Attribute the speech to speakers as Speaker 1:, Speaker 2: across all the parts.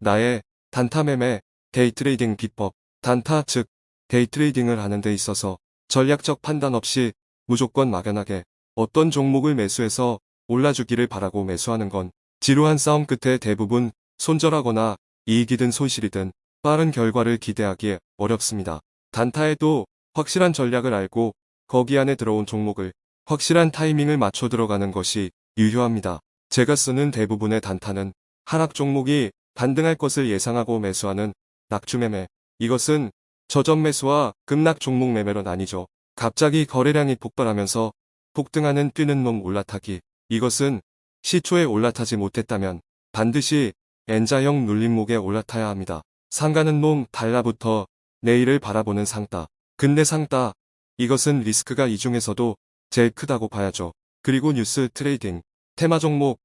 Speaker 1: 나의 단타 매매, day trading 비법, 단타 즉 day trading을 하는 데 있어서 전략적 판단 없이 무조건 막연하게 어떤 종목을 매수해서 올라주기를 바라고 매수하는 건 지루한 싸움 끝에 대부분 손절하거나 이익이든 손실이든 빠른 결과를 기대하기 어렵습니다. 단타에도 확실한 전략을 알고 거기 안에 들어온 종목을 확실한 타이밍을 맞춰 들어가는 것이 유효합니다. 제가 쓰는 대부분의 단타는 하락 종목이 반등할 것을 예상하고 매수하는 낙주매매. 이것은 저점 매수와 급락 종목 매매로 나뉘죠. 갑자기 거래량이 폭발하면서 폭등하는 뛰는 놈 올라타기. 이것은 시초에 올라타지 못했다면 반드시 N자형 눌림목에 올라타야 합니다. 상가는 놈 달라부터 내일을 바라보는 상따. 근대 상따. 이것은 리스크가 이 중에서도 제일 크다고 봐야죠. 그리고 뉴스 trading. 테마 종목.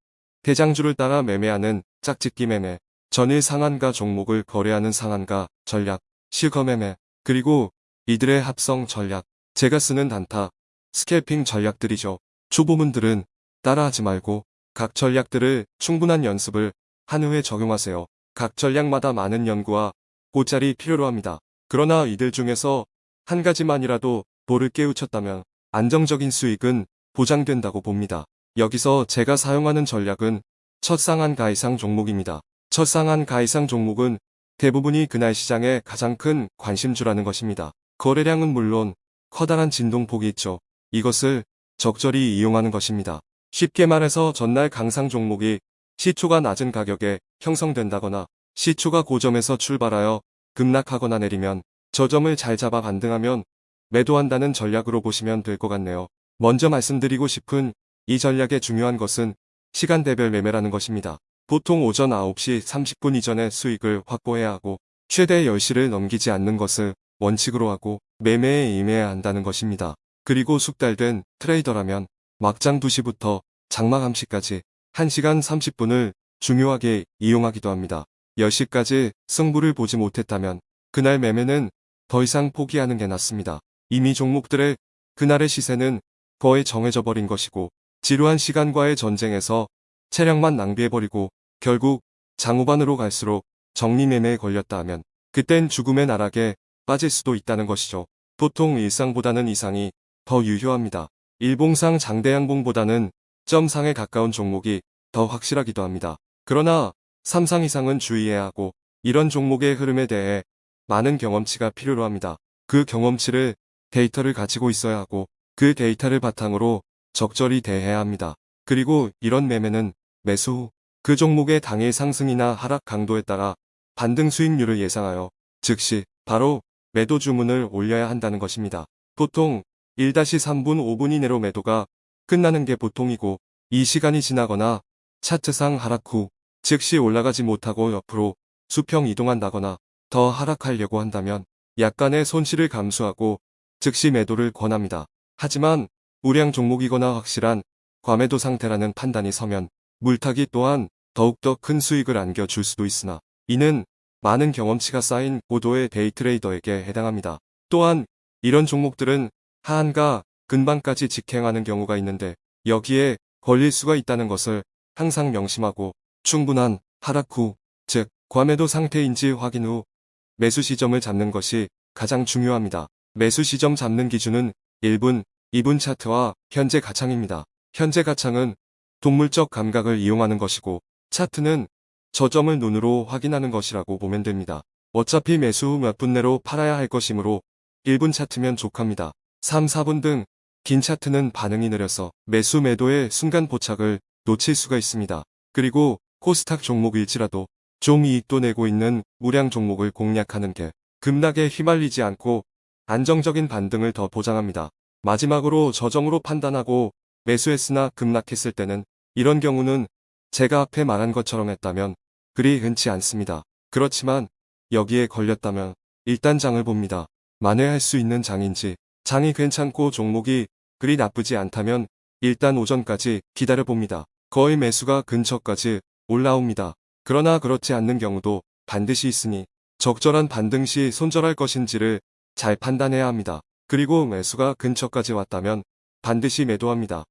Speaker 1: 대장주를 따라 매매하는 짝짓기 매매. 전일 상한가 종목을 거래하는 상한가 전략. 실거 매매. 그리고 이들의 합성 전략. 제가 쓰는 단타. scalping 전략들이죠. 초보분들은 따라하지 말고 각 전략들을 충분한 연습을 한 후에 적용하세요. 각 전략마다 많은 연구와 꽃자리 필요로 합니다. 그러나 이들 중에서 한 가지만이라도 볼을 깨우쳤다면 안정적인 수익은 보장된다고 봅니다. 여기서 제가 사용하는 전략은 첫 상한 가 이상 종목입니다. 첫 상한 가이상 종목은 대부분이 그날 시장의 가장 큰 관심주라는 것입니다. 거래량은 물론 커다란 진동폭이 있죠. 이것을 적절히 이용하는 것입니다. 쉽게 말해서 전날 강상 종목이 시초가 낮은 가격에 형성된다거나 시초가 고점에서 출발하여 급락하거나 내리면 저점을 잘 잡아 반등하면 매도한다는 전략으로 보시면 될 것 같네요. 먼저 말씀드리고 싶은 이 전략의 중요한 것은 시간대별 매매라는 것입니다. 보통 오전 9시 30분 이전에 수익을 확보해야 하고 최대 10시를 넘기지 않는 것을 원칙으로 하고 매매에 임해야 한다는 것입니다. 그리고 숙달된 트레이더라면 막장 2시부터 장막 암시까지 1시간 30분을 중요하게 이용하기도 합니다. 10시까지 승부를 보지 못했다면 그날 매매는 더 이상 포기하는 게 낫습니다. 이미 종목들의 그날의 시세는 거의 정해져 버린 것이고 지루한 시간과의 전쟁에서 체력만 낭비해버리고 결국 장후반으로 갈수록 정리매매에 걸렸다 하면 그땐 죽음의 나락에 빠질 수도 있다는 것이죠. 보통 일상보다는 이상이 더 유효합니다. 일봉상 장대양봉보다는 점상에 가까운 종목이 더 확실하기도 합니다. 그러나 3상 이상은 주의해야 하고 이런 종목의 흐름에 대해 많은 경험치가 필요로 합니다. 그 경험치를 데이터를 가지고 있어야 하고 그 데이터를 바탕으로 적절히 대해야 합니다. 그리고 이런 매매는 매수 후그 종목의 당일 상승이나 하락 강도에 따라 반등 수익률을 예상하여 즉시 바로 매도 주문을 올려야 한다는 것입니다. 보통 1-3분 5분 이내로 매도가 끝나는 게 보통이고 이 시간이 지나거나 차트상 하락 후 즉시 올라가지 못하고 옆으로 수평 이동한다거나 더 하락하려고 한다면 약간의 손실을 감수하고 즉시 매도를 권합니다. 하지만 우량 종목이거나 확실한 과매도 상태라는 판단이 서면 물타기 또한 더욱더 큰 수익을 안겨줄 수도 있으나 이는 많은 경험치가 쌓인 고도의 데이트레이더에게 해당합니다. 또한 이런 종목들은 하한가 근방까지 직행하는 경우가 있는데 여기에 걸릴 수가 있다는 것을 항상 명심하고 충분한 하락 후, 즉 과매도 상태인지 확인 후 매수 시점을 잡는 것이 가장 중요합니다. 매수 시점 잡는 기준은 1분, 2분 차트와 현재 가창입니다. 현재 가창은 동물적 감각을 이용하는 것이고 차트는 저점을 눈으로 확인하는 것이라고 보면 됩니다. 어차피 매수 후몇분 내로 팔아야 할 것이므로 1분 차트면 족합니다. 3, 4분 등 긴 차트는 반응이 느려서 매수 매도의 순간 포착을 놓칠 수가 있습니다. 그리고 코스닥 종목일지라도 좀 이익도 내고 있는 무량 종목을 공략하는 게 급락에 휘말리지 않고 안정적인 반등을 더 보장합니다. 마지막으로 저점으로 판단하고 매수했으나 급락했을 때는 이런 경우는 제가 앞에 말한 것처럼 했다면 그리 흔치 않습니다. 그렇지만 여기에 걸렸다면 일단 장을 봅니다. 만회할 수 있는 장인지 장이 괜찮고 종목이 그리 나쁘지 않다면 일단 오전까지 기다려봅니다. 거의 매수가 근처까지 올라옵니다. 그러나 그렇지 않는 경우도 반드시 있으니 적절한 반등 시 손절할 것인지를 잘 판단해야 합니다. 그리고 매수가 근처까지 왔다면 반드시 매도합니다.